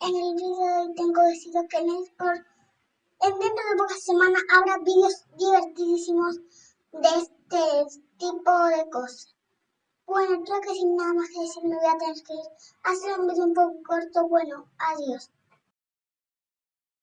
en el vídeo de hoy tengo decidido que en dentro de pocas semanas habrá vídeos divertidísimos de este tipo de cosas. Bueno, creo que sin nada más que decir me voy a tener que ir. Ha sido un vídeo un poco corto, bueno, adiós.